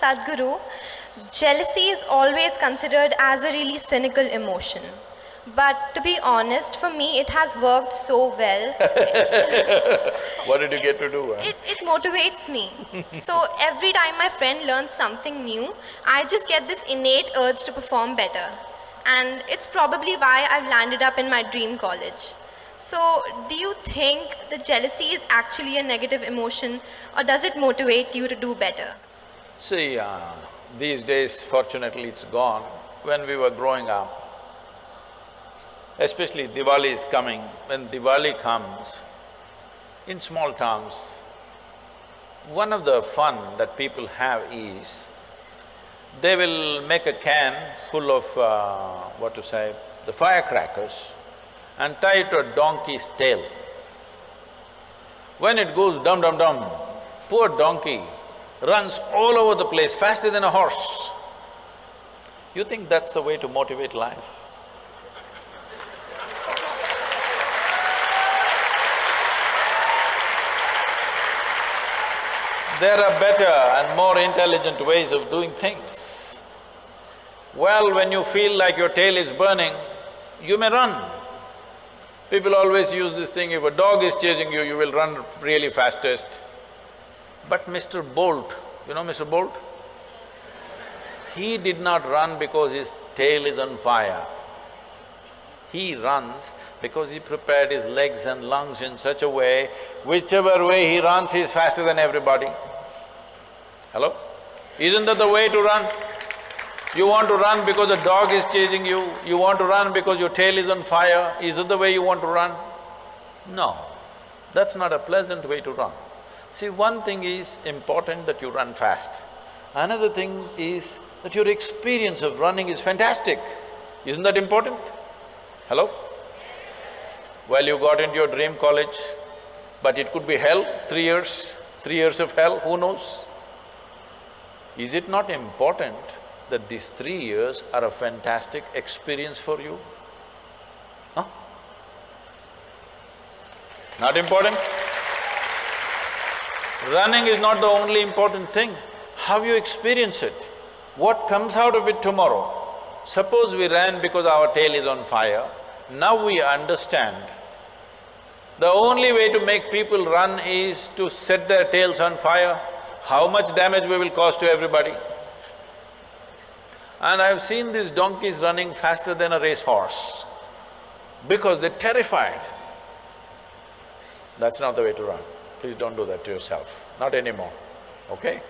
Sadhguru, jealousy is always considered as a really cynical emotion. But to be honest, for me, it has worked so well. What did you get to do? huh? It, it motivates me. so every time my friend learns something new, I just get this innate urge to perform better. And it's probably why I've landed up in my dream college. So, do you think the jealousy is actually a negative emotion, or does it motivate you to do better? See, uh, these days fortunately it's gone. When we were growing up, especially Diwali is coming, when Diwali comes, in small towns, one of the fun that people have is, they will make a can full of, uh, what to say, the firecrackers and tie it to a donkey's tail. When it goes dum dum dum, poor donkey runs all over the place faster than a horse. You think that's the way to motivate life? There are better and more intelligent ways of doing things. Well, when you feel like your tail is burning, you may run. People always use this thing, if a dog is chasing you, you will run really fastest. But Mr. Bolt, you know Mr. Bolt? He did not run because his tail is on fire. He runs because he prepared his legs and lungs in such a way, whichever way he runs, he is faster than everybody. Hello? Isn't that the way to run? You want to run because a dog is chasing you, you want to run because your tail is on fire, is that the way you want to run? No, that's not a pleasant way to run. See, one thing is important that you run fast. Another thing is that your experience of running is fantastic. Isn't that important? Hello? Well, you got into your dream college, but it could be hell, three years, three years of hell, who knows? Is it not important that these three years are a fantastic experience for you? Huh? Not important? Running is not the only important thing, how you experience it, what comes out of it tomorrow. Suppose we ran because our tail is on fire, now we understand the only way to make people run is to set their tails on fire, how much damage we will cause to everybody. And I've seen these donkeys running faster than a racehorse because they're terrified. That's not the way to run. Please don't do that to yourself, not anymore, okay?